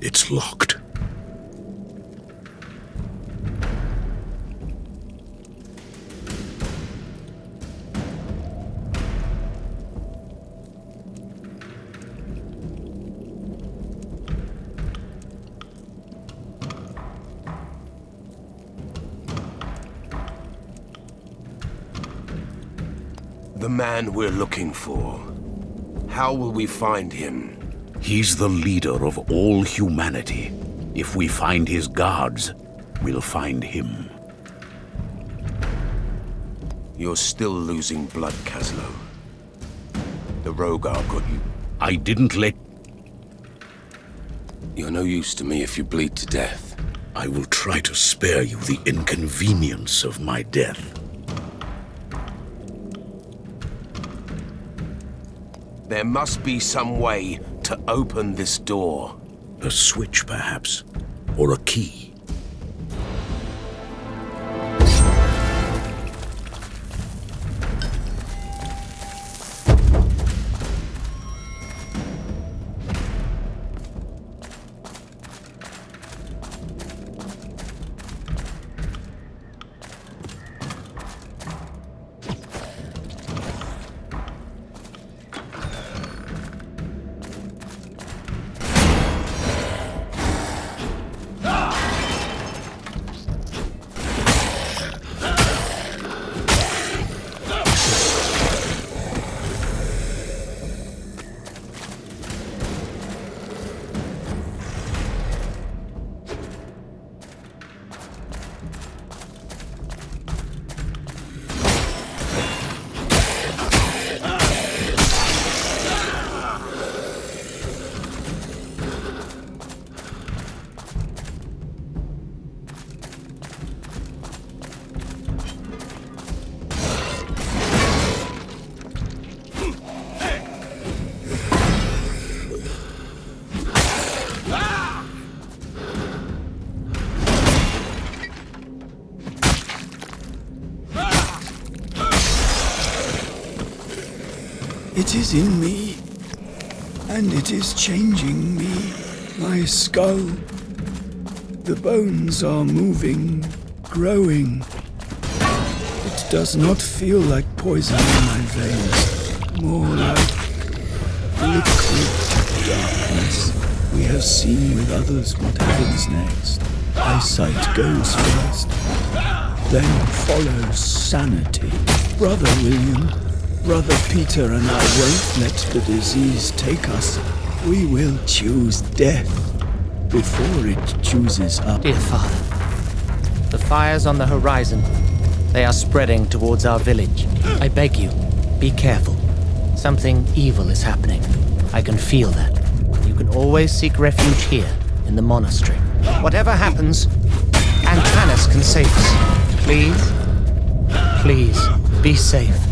It's locked. The man we're looking for. How will we find him? He's the leader of all humanity. If we find his guards, we'll find him. You're still losing blood, Kaslo. The Rogar got you. I didn't let... You're no use to me if you bleed to death. I will try to spare you the inconvenience of my death. There must be some way to open this door. A switch, perhaps? Or a key? It is in me, and it is changing me, my skull. The bones are moving, growing. It does not feel like poison in my veins, more like liquid darkness. We have seen with others what happens next. Eyesight goes first, then follows sanity. Brother William, Brother Peter and I won't let the disease take us. We will choose death before it chooses us. Dear Father, the fires on the horizon, they are spreading towards our village. I beg you, be careful. Something evil is happening. I can feel that. You can always seek refuge here, in the monastery. Whatever happens, Antanas can save us. Please, please, be safe.